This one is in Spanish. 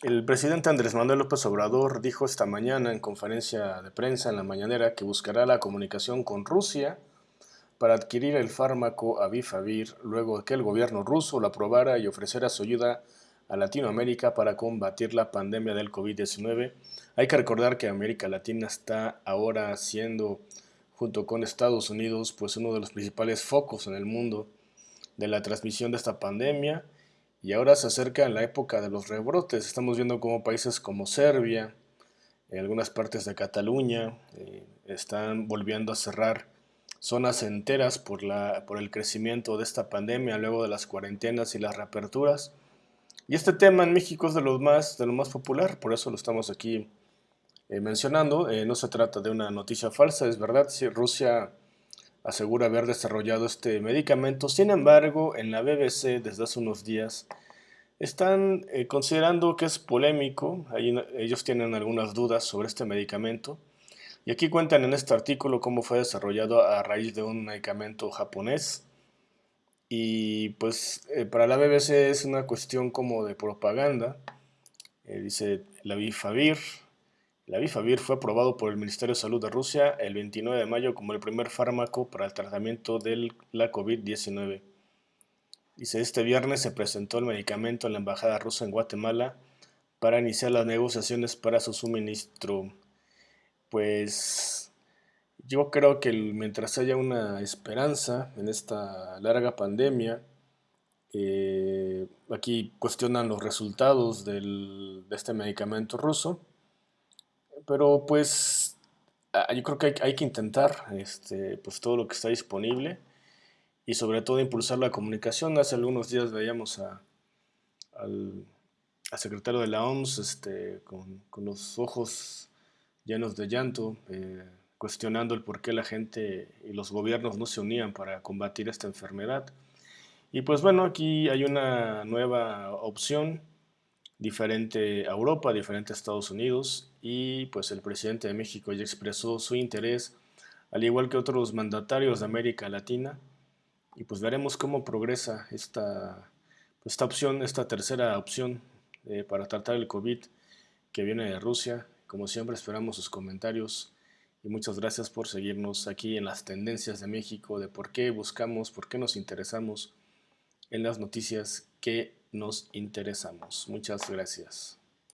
El presidente Andrés Manuel López Obrador dijo esta mañana en conferencia de prensa en la mañanera que buscará la comunicación con Rusia para adquirir el fármaco Avifavir luego de que el gobierno ruso lo aprobara y ofreciera su ayuda a Latinoamérica para combatir la pandemia del COVID-19. Hay que recordar que América Latina está ahora siendo, junto con Estados Unidos, pues uno de los principales focos en el mundo de la transmisión de esta pandemia y ahora se acerca la época de los rebrotes. Estamos viendo cómo países como Serbia, en algunas partes de Cataluña, eh, están volviendo a cerrar zonas enteras por, la, por el crecimiento de esta pandemia luego de las cuarentenas y las reaperturas. Y este tema en México es de lo más, de lo más popular, por eso lo estamos aquí eh, mencionando. Eh, no se trata de una noticia falsa, es verdad, si Rusia asegura haber desarrollado este medicamento. Sin embargo, en la BBC desde hace unos días están eh, considerando que es polémico, ellos tienen algunas dudas sobre este medicamento. Y aquí cuentan en este artículo cómo fue desarrollado a raíz de un medicamento japonés. Y pues eh, para la BBC es una cuestión como de propaganda. Eh, dice la Bifavir, la Bifavir fue aprobado por el Ministerio de Salud de Rusia el 29 de mayo como el primer fármaco para el tratamiento de la COVID-19. Dice, este viernes se presentó el medicamento en la Embajada rusa en Guatemala para iniciar las negociaciones para su suministro. Pues yo creo que mientras haya una esperanza en esta larga pandemia, eh, aquí cuestionan los resultados de este medicamento ruso, pero pues ah, yo creo que hay, que intentar este, pues todo lo que está disponible y sobre todo impulsar la comunicación. Hace algunos días veíamos a, al, secretario de la OMS este, con, los ojos llenos de llanto, eh, cuestionando el por qué la gente y los gobiernos no se unían para combatir esta enfermedad. Y pues bueno, aquí hay una nueva opción diferente a Europa, diferente a Estados Unidos y pues el presidente de México ya expresó su interés, al igual que otros mandatarios de América Latina, y pues veremos cómo progresa esta, esta opción, esta tercera opción eh, para tratar el COVID que viene de Rusia. Como siempre esperamos sus comentarios y muchas gracias por seguirnos aquí en las tendencias de México, de por qué buscamos, por qué nos interesamos en las noticias que nos interesamos. Muchas gracias.